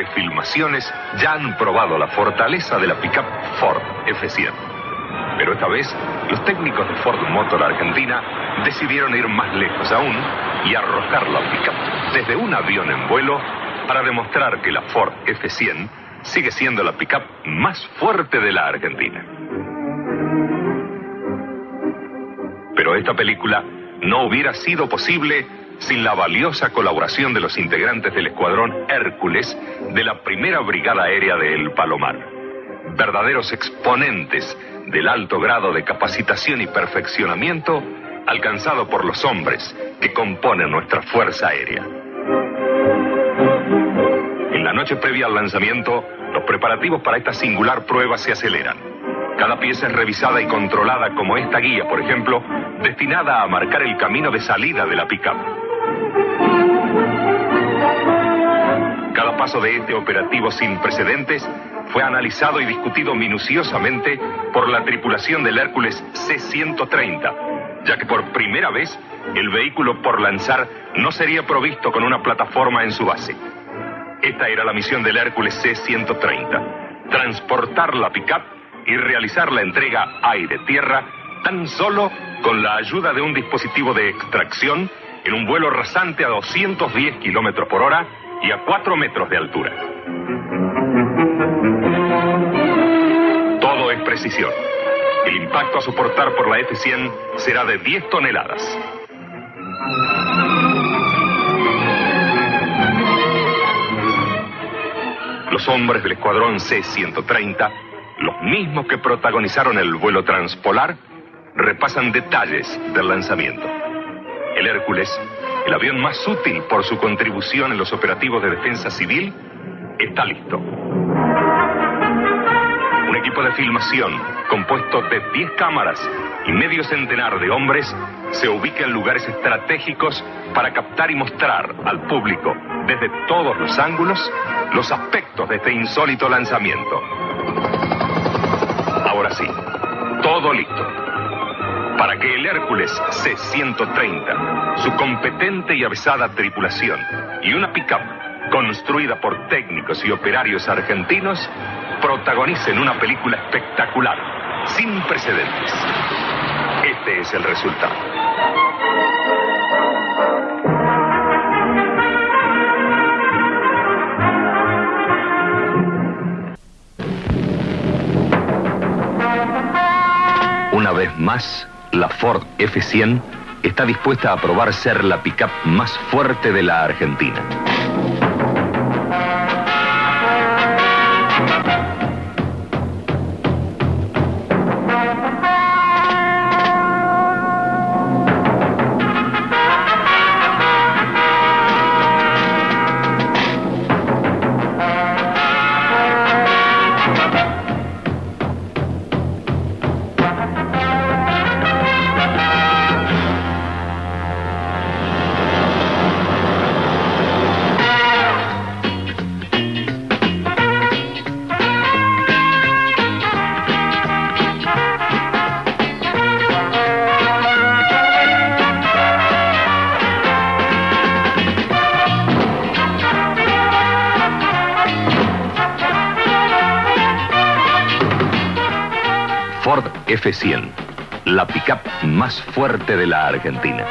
espectaculares filmaciones ya han probado la fortaleza de la pickup Ford F100. Pero esta vez, los técnicos de Ford Motor Argentina decidieron ir más lejos aún y arrojar la pickup desde un avión en vuelo para demostrar que la Ford F100 sigue siendo la pickup más fuerte de la Argentina. Pero esta película no hubiera sido posible sin la valiosa colaboración de los integrantes del escuadrón Hércules de la primera brigada aérea de El Palomar. Verdaderos exponentes del alto grado de capacitación y perfeccionamiento alcanzado por los hombres que componen nuestra Fuerza Aérea. En la noche previa al lanzamiento, los preparativos para esta singular prueba se aceleran. Cada pieza es revisada y controlada como esta guía, por ejemplo, destinada a marcar el camino de salida de la pickup. Cada paso de este operativo sin precedentes fue analizado y discutido minuciosamente por la tripulación del Hércules C-130, ya que por primera vez el vehículo por lanzar no sería provisto con una plataforma en su base. Esta era la misión del Hércules C-130, transportar la pickup y realizar la entrega aire-tierra tan solo con la ayuda de un dispositivo de extracción en un vuelo rasante a 210 kilómetros por hora y a 4 metros de altura. Todo es precisión. El impacto a soportar por la F-100 será de 10 toneladas. Los hombres del escuadrón C-130, los mismos que protagonizaron el vuelo transpolar, repasan detalles del lanzamiento. El Hércules, el avión más útil por su contribución en los operativos de defensa civil, está listo. Un equipo de filmación compuesto de 10 cámaras y medio centenar de hombres se ubica en lugares estratégicos para captar y mostrar al público desde todos los ángulos los aspectos de este insólito lanzamiento. Ahora sí, todo listo para que el Hércules C-130, su competente y avisada tripulación y una pickup construida por técnicos y operarios argentinos protagonicen una película espectacular, sin precedentes. Este es el resultado. Una vez más, la Ford F100 está dispuesta a probar ser la pickup más fuerte de la Argentina. F100, la pickup más fuerte de la Argentina.